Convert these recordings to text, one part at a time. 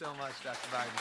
so much, Dr. Biden.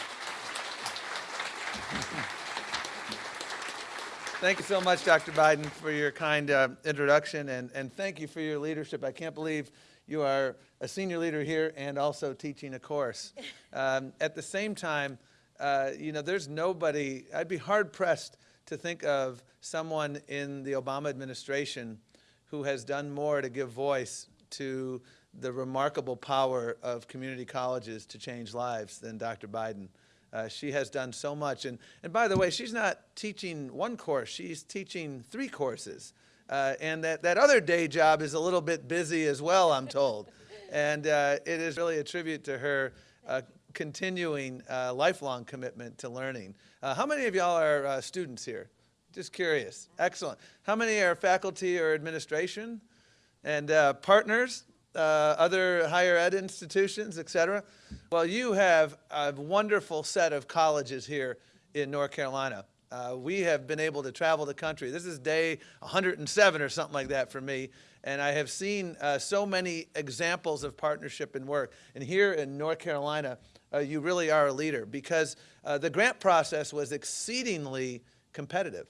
Thank you so much, Dr. Biden, for your kind uh, introduction, and, and thank you for your leadership. I can't believe you are a senior leader here and also teaching a course. Um, at the same time, uh, you know, there's nobody, I'd be hard pressed to think of someone in the Obama administration who has done more to give voice to the remarkable power of community colleges to change lives than Dr. Biden. Uh, she has done so much. And, and by the way, she's not teaching one course, she's teaching three courses. Uh, and that, that other day job is a little bit busy as well, I'm told. and uh, it is really a tribute to her uh, continuing uh, lifelong commitment to learning. Uh, how many of y'all are students here? Just curious. Excellent. How many are faculty or administration? And partners? Uh, other higher ed institutions, et cetera. Well, you have a wonderful set of colleges here in North Carolina. Uh, we have been able to travel the country. This is day 107 or something like that for me, and I have seen uh, so many examples of partnership and work. And here in North Carolina, uh, you really are a leader because uh, the grant process was exceedingly competitive.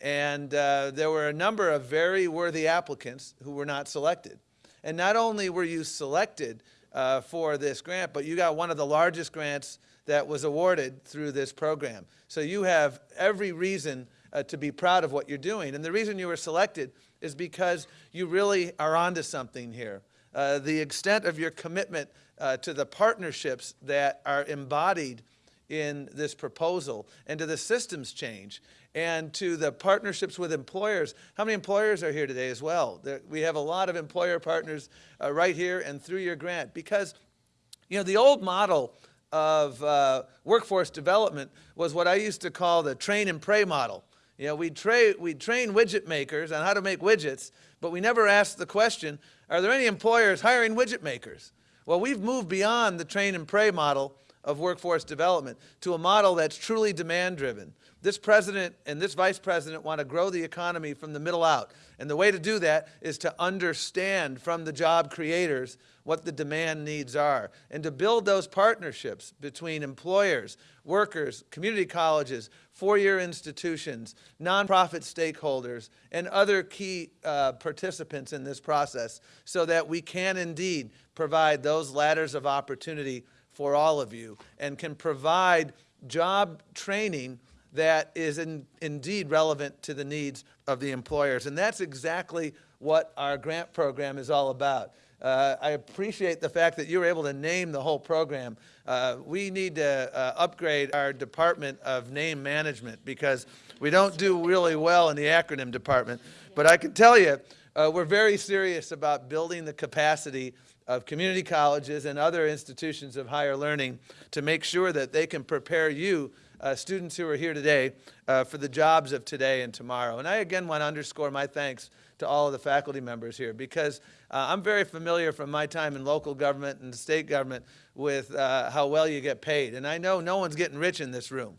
And uh, there were a number of very worthy applicants who were not selected. And not only were you selected uh, for this grant, but you got one of the largest grants that was awarded through this program. So you have every reason uh, to be proud of what you're doing. And the reason you were selected is because you really are onto something here. Uh, the extent of your commitment uh, to the partnerships that are embodied in this proposal and to the systems change and to the partnerships with employers. How many employers are here today as well? There, we have a lot of employer partners uh, right here and through your grant because, you know, the old model of uh, workforce development was what I used to call the train and pray model. You know, we'd, tra we'd train widget makers on how to make widgets, but we never asked the question, are there any employers hiring widget makers? Well, we've moved beyond the train and pray model of workforce development to a model that's truly demand driven. This president and this vice president want to grow the economy from the middle out. And the way to do that is to understand from the job creators what the demand needs are and to build those partnerships between employers, workers, community colleges, four-year institutions, nonprofit stakeholders, and other key uh, participants in this process so that we can indeed provide those ladders of opportunity for all of you and can provide job training that is in, indeed relevant to the needs of the employers. And that's exactly what our grant program is all about. Uh, I appreciate the fact that you were able to name the whole program. Uh, we need to uh, upgrade our Department of Name Management because we don't do really well in the acronym department. But I can tell you, uh, we're very serious about building the capacity of community colleges and other institutions of higher learning to make sure that they can prepare you, uh, students who are here today, uh, for the jobs of today and tomorrow. And I again want to underscore my thanks to all of the faculty members here because uh, I'm very familiar from my time in local government and state government with uh, how well you get paid. And I know no one's getting rich in this room.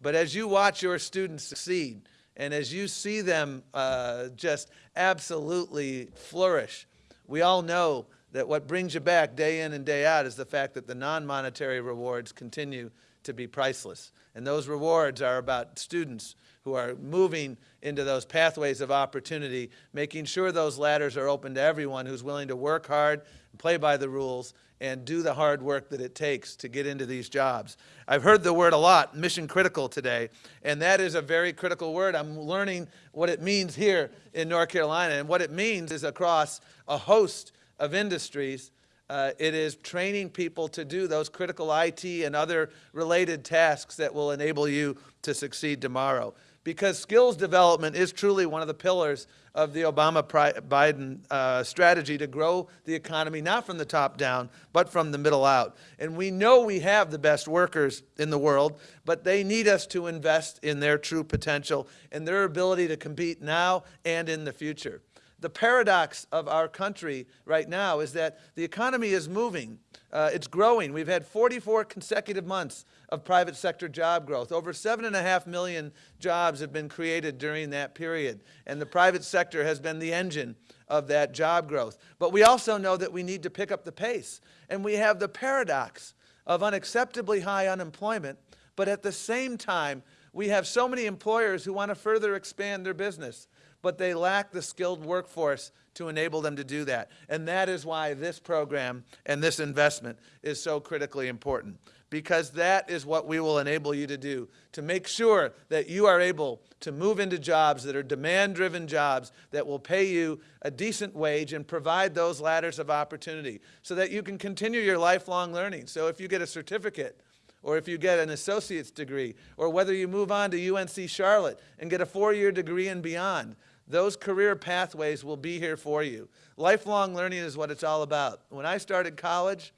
But as you watch your students succeed, and as you see them uh, just absolutely flourish, we all know that what brings you back day in and day out is the fact that the non-monetary rewards continue to be priceless. And those rewards are about students who are moving into those pathways of opportunity, making sure those ladders are open to everyone who's willing to work hard, play by the rules, and do the hard work that it takes to get into these jobs. I've heard the word a lot, mission critical today, and that is a very critical word. I'm learning what it means here in North Carolina, and what it means is across a host of industries. Uh, it is training people to do those critical IT and other related tasks that will enable you to succeed tomorrow. Because skills development is truly one of the pillars of the Obama-Biden uh, strategy to grow the economy, not from the top down, but from the middle out. And we know we have the best workers in the world, but they need us to invest in their true potential and their ability to compete now and in the future the paradox of our country right now is that the economy is moving. Uh, it's growing. We've had 44 consecutive months of private sector job growth. Over seven and a half million jobs have been created during that period. And the private sector has been the engine of that job growth. But we also know that we need to pick up the pace. And we have the paradox of unacceptably high unemployment, but at the same time, we have so many employers who want to further expand their business, but they lack the skilled workforce to enable them to do that. And that is why this program and this investment is so critically important, because that is what we will enable you to do, to make sure that you are able to move into jobs that are demand-driven jobs that will pay you a decent wage and provide those ladders of opportunity so that you can continue your lifelong learning. So if you get a certificate, or if you get an associate's degree, or whether you move on to UNC Charlotte and get a four-year degree and beyond, those career pathways will be here for you. Lifelong learning is what it's all about. When I started college,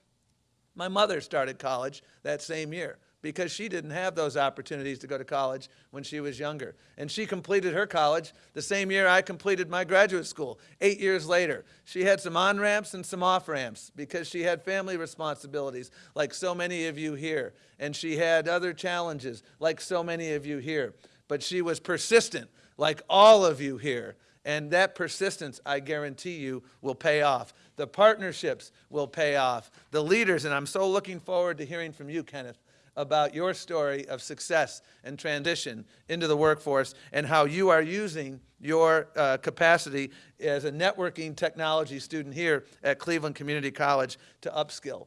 my mother started college that same year because she didn't have those opportunities to go to college when she was younger. And she completed her college the same year I completed my graduate school, eight years later. She had some on-ramps and some off-ramps because she had family responsibilities, like so many of you here. And she had other challenges, like so many of you here. But she was persistent, like all of you here. And that persistence, I guarantee you, will pay off. The partnerships will pay off. The leaders, and I'm so looking forward to hearing from you, Kenneth, about your story of success and transition into the workforce and how you are using your uh, capacity as a networking technology student here at Cleveland Community College to upskill.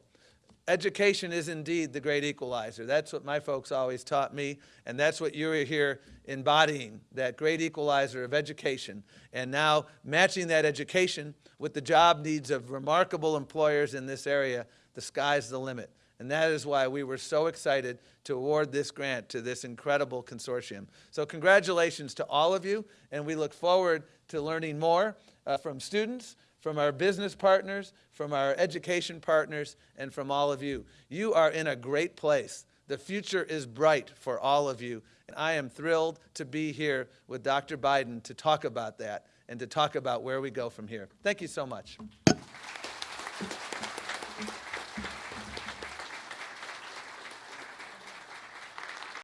Education is indeed the great equalizer. That's what my folks always taught me, and that's what you're here embodying, that great equalizer of education. And now matching that education with the job needs of remarkable employers in this area, the sky's the limit. And that is why we were so excited to award this grant to this incredible consortium. So congratulations to all of you, and we look forward to learning more uh, from students, from our business partners, from our education partners, and from all of you. You are in a great place. The future is bright for all of you, and I am thrilled to be here with Dr. Biden to talk about that and to talk about where we go from here. Thank you so much.